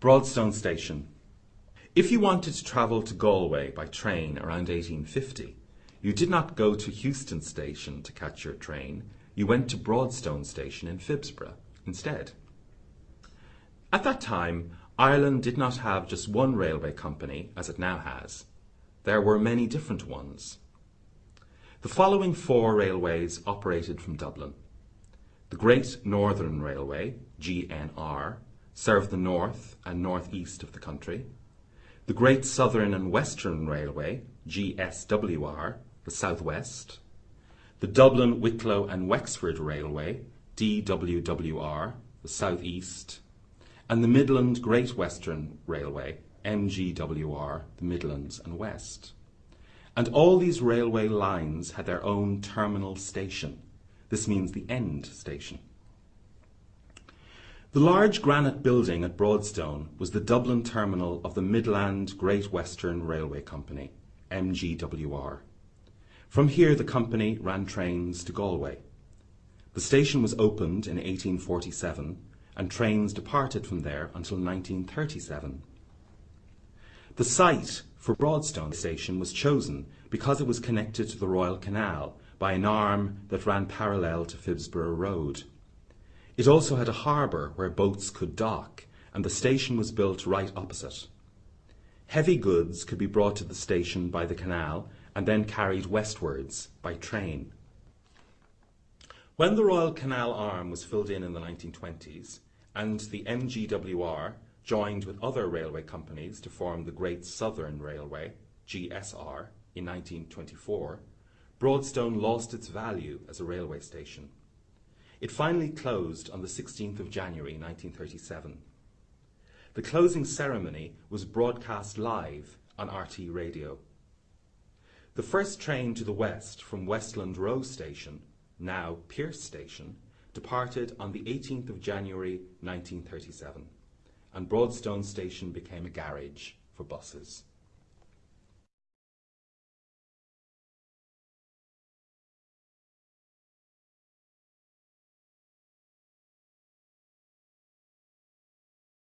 Broadstone Station. If you wanted to travel to Galway by train around 1850, you did not go to Heuston Station to catch your train, you went to Broadstone Station in Phibsborough instead. At that time, Ireland did not have just one railway company as it now has. There were many different ones. The following four railways operated from Dublin. The Great Northern Railway, GNR, served the north and northeast of the country. The Great Southern and Western Railway, GSWR, the southwest. The Dublin, Wicklow and Wexford Railway, DWWR, the southeast. And the Midland Great Western Railway, MGWR, the Midlands and West. And all these railway lines had their own terminal station. This means the end station. The large granite building at Broadstone was the Dublin terminal of the Midland Great Western Railway Company, MGWR. From here the company ran trains to Galway. The station was opened in 1847 and trains departed from there until 1937. The site for Broadstone Station was chosen because it was connected to the Royal Canal by an arm that ran parallel to Phibsborough Road. It also had a harbour where boats could dock, and the station was built right opposite. Heavy goods could be brought to the station by the canal and then carried westwards by train. When the Royal Canal arm was filled in in the 1920s, and the MGWR joined with other railway companies to form the Great Southern Railway, GSR, in 1924, Broadstone lost its value as a railway station. It finally closed on the 16th of January 1937. The closing ceremony was broadcast live on RTÉ Radio. The first train to the west from Westland Row Station, now Pearse Station, departed on the 18th of January 1937 and Broadstone Station became a garage for buses.